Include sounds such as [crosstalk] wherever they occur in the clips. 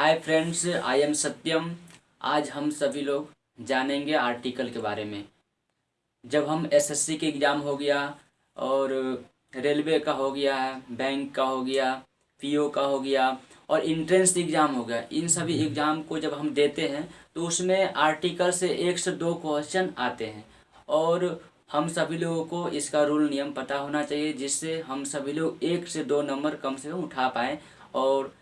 Hi friends I am सत्यम आज हम सभी लोग जानेंगे आर्टिकल के बारे में। जब हम एसएससी के एग्ज़ाम हो गया और रेलवे का हो गया बैंक का हो गया पीओ का हो गया और इंट्रेंस एग्ज़ाम हो गया इन सभी एग्ज़ाम को जब हम देते हैं तो उसमें आर्टिकल से एक से दो क्वेश्चन आते हैं। और हम सभी लोगों को इसका रूल नियम पता होना चाहिए जिससे हम सभी लोग एक से दो नंबर कम से कम उठा पाएँ और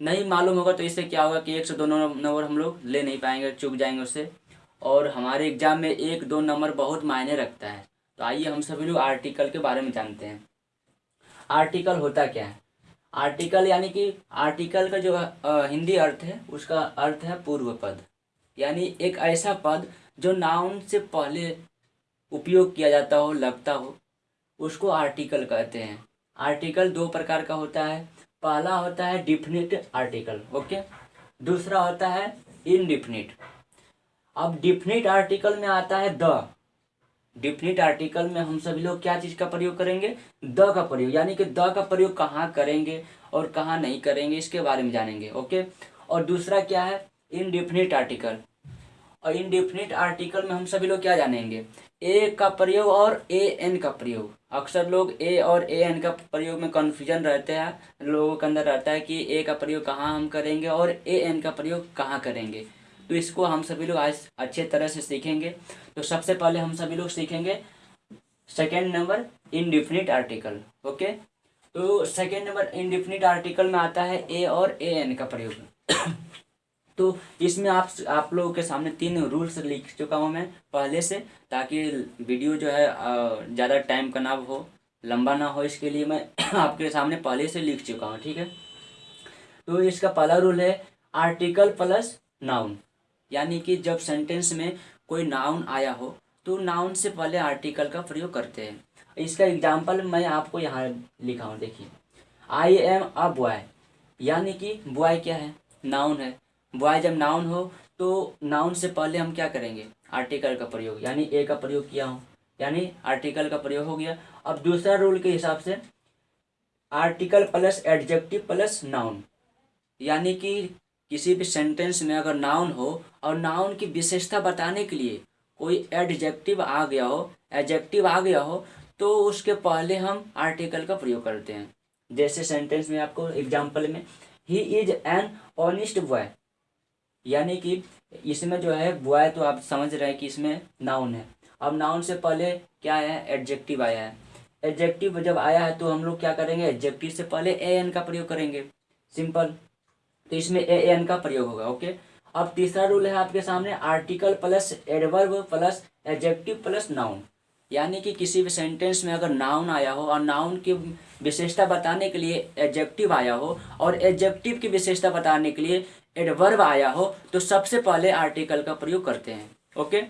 नहीं मालूम होगा तो इससे क्या होगा कि एक से दो नंबर हम लोग ले नहीं पाएँगे चुप जाएँगे उससे। और हमारे एग्ज़ाम में एक दो नंबर बहुत मायने रखता है। तो आइए हम सभी लोग आर्टिकल के बारे में जानते हैं। आर्टिकल होता क्या है? आर्टिकल यानी कि आर्टिकल का जो हिंदी अर्थ है, उसका अर्थ है पूर्व पद। यानी एक ऐसा पद जो नाउन से पहले उपयोग किया जाता हो, लगता हो, उसको आर्टिकल कहते हैं। आर्टिकल दो प्रकार का होता है। पहला होता है डिफिनिट आर्टिकल, ओके? दूसरा होता है इनडिफिनिट। अब डिफिनिट आर्टिकल में आता है द। डिफिनिट आर्टिकल में हम सभी लोग क्या चीज़ का प्रयोग करेंगे? द का प्रयोग, यानी कि द का प्रयोग कहाँ करेंगे और कहाँ नहीं करेंगे, इसके बारे में जानेंगे, ओके? और दूसरा क्या है? Indefinite article. और इनडिफिनिट आर्टिकल में हम सभी लोग क्या जानेंगे? ए का प्रयोग और ए एन का प्रयोग। अक्सर लोग ए और ए एन का प्रयोग में कन्फ्यूज़न रहते हैं, लोगों के अंदर रहता है कि ए का प्रयोग कहाँ हम करेंगे और ए एन का प्रयोग कहाँ करेंगे। तो इसको हम सभी लोग आज अच्छे तरह से सीखेंगे। तो सबसे पहले हम सभी लोग सीखेंगे second number indefinite article okay तो सेकेंड नंबर इनडिफिनिट आर्टिकल में आता है ए और ए एन का प्रयोग। तो इसमें आप आप लोगों के सामने तीन रूल्स लिख चुका हूँ मैं पहले से, ताकि वीडियो जो है ज़्यादा टाइम का ना हो, लंबा ना हो इसके लिए मैं [coughs] आपके सामने पहले से लिख चुका हूँ, ठीक है? तो इसका पहला रूल है आर्टिकल प्लस नाउन यानी कि जब सेंटेंस में कोई नाउन आया हो तो नाउन से पहले आर्टिकल का प्रयोग करते हैं। इसका एग्ज़ाम्पल मैं आपको यहाँ लिखा हूँ, देखिए। आई एम अ बॉय यानी कि बॉय क्या है? नाउन है। बॉय जब नाउन हो तो नाउन से पहले हम क्या करेंगे? आर्टिकल का प्रयोग, यानी ए का प्रयोग किया हूँ। यानी आर्टिकल का प्रयोग हो गया। अब दूसरा रूल के हिसाब से article plus adjective plus noun यानी कि किसी भी सेंटेंस में अगर नाउन हो, और नाउन की विशेषता बताने के लिए कोई एडजेक्टिव आ गया हो एडजेक्टिव आ गया हो तो उसके पहले हम आर्टिकल का प्रयोग करते हैं। जैसे सेंटेंस में आपको एग्ज़ाम्पल में he is an honest boy यानी कि इसमें जो है बॉय तो आप समझ रहे हैं कि इसमें नाउन है। अब नाउन से पहले क्या है एडजेक्टिव आया है। एडजेक्टिव जब आया है तो हम लोग क्या करेंगे? एडजेक्टिव से पहले ए एन का प्रयोग करेंगे। सिंपल तो इसमें ए एन का प्रयोग होगा ओके अब तीसरा रूल है आपके सामने article plus adverb plus adjective plus noun यानी कि किसी भी सेंटेंस में अगर नाउन आया हो, और नाउन की विशेषता बताने के लिए एडजेक्टिव आया हो, और एडजेक्टिव की विशेषता बताने के लिए एडवर्ब आया हो तो सबसे पहले आर्टिकल का प्रयोग करते हैं ओके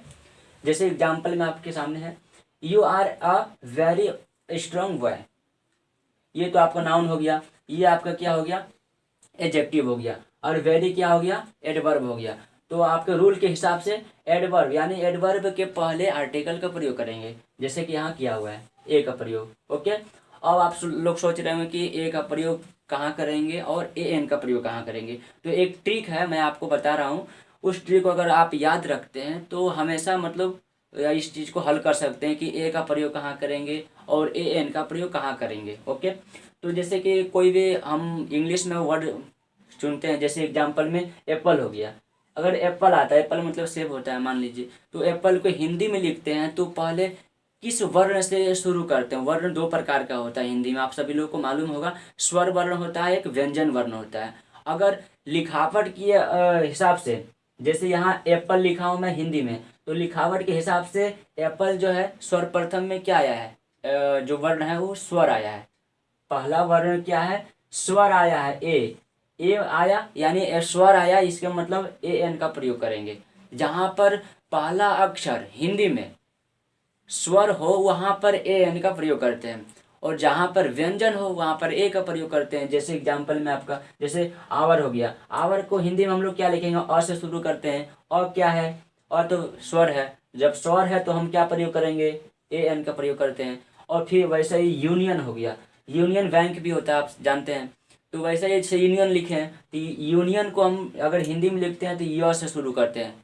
जैसे एग्ज़ाम्पल में आपके सामने है you are a very strong boy ये तो आपका नाउन हो गया, ये आपका क्या हो गया? एडजेक्टिव हो गया, और वेरी क्या हो गया? एडवर्ब हो गया। तो आपके रूल के हिसाब से एडवर्ब यानी एडवर्ब के पहले आर्टिकल का प्रयोग करेंगे, जैसे कि यहाँ किया हुआ है ए का प्रयोग ओके अब आप लोग सोच रहे होंगे कि ए का प्रयोग कहाँ करेंगे और ए एन का प्रयोग कहाँ करेंगे। तो एक ट्रिक है, मैं आपको बता रहा हूँ। उस ट्रिक को अगर आप याद रखते हैं तो हमेशा मतलब इस चीज़ को हल कर सकते हैं कि ए का प्रयोग कहाँ करेंगे और ए एन का प्रयोग कहाँ करेंगे, ओके? तो जैसे कि कोई भी हम इंग्लिश में वर्ड चुनते हैं, जैसे एग्ज़ाम्पल में एप्पल हो गया। अगर एप्पल आता है एप्पल मतलब सेब होता है, मान लीजिए। तो एप्पल को हिंदी में लिखते हैं तो पहले किस वर्ण से शुरू करते हैं? वर्ण दो प्रकार का होता है हिंदी में। आप सभी लोगों को मालूम होगा, स्वर वर्ण होता है, एक व्यंजन वर्ण होता है। अगर लिखावट की हिसाब से, जैसे यहाँ एप्पल लिखा हूँ मैं हिंदी में तो लिखावट के हिसाब से एप्पल जो है, स्वर प्रथम में क्या आया है? जो वर्ण है वो स्वर आया है। पहला वर्ण क्या है? स्वर आया है, ए। ए आया, यानी स्वर आया, इसका मतलब ए, एन का प्रयोग करेंगे। जहाँ पर पहला अक्षर हिंदी में स्वर हो वहाँ पर ए एन का प्रयोग करते हैं। और जहाँ पर व्यंजन हो वहाँ पर ए का प्रयोग करते हैं। जैसे एग्ज़ाम्पल में आपका, जैसे आवर हो गया। आवर को हिंदी में हम लोग क्या लिखेंगे? अ से शुरू करते हैं। और क्या है? और तो स्वर है। जब स्वर है तो हम क्या प्रयोग करेंगे? ए एन का प्रयोग करते हैं। और फिर वैसे ही यूनियन हो गया। यूनियन बैंक भी होता है, आप जानते हैं। तो वैसे ही यूनियन लिखे हैं तो यूनियन को हम अगर हिंदी में लिखते हैं तो य से शुरू करते हैं।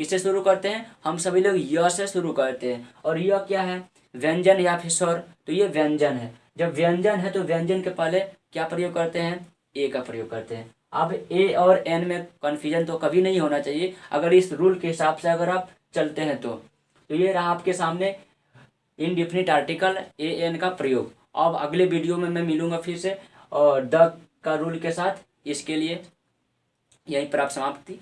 किससे शुरू करते हैं? हम सभी लोग य से शुरू करते हैं। और यह क्या है? व्यंजन या फिर स्वर। तो ये व्यंजन है। जब व्यंजन है तो व्यंजन के पहले क्या प्रयोग करते हैं? ए का प्रयोग करते हैं। अब ए और एन में कन्फ्यूज़न तो कभी नहीं होना चाहिए। अगर इस रूल के हिसाब से अगर आप चलते हैं तो। तो ये रहा आपके सामने इनडिफिनिट आर्टिकल ए, एन का प्रयोग। अब अगले वीडियो में मैं मिलूँगा फिर से। और द का रूल के साथ इसके लिए यहीं पर आप समाप्ति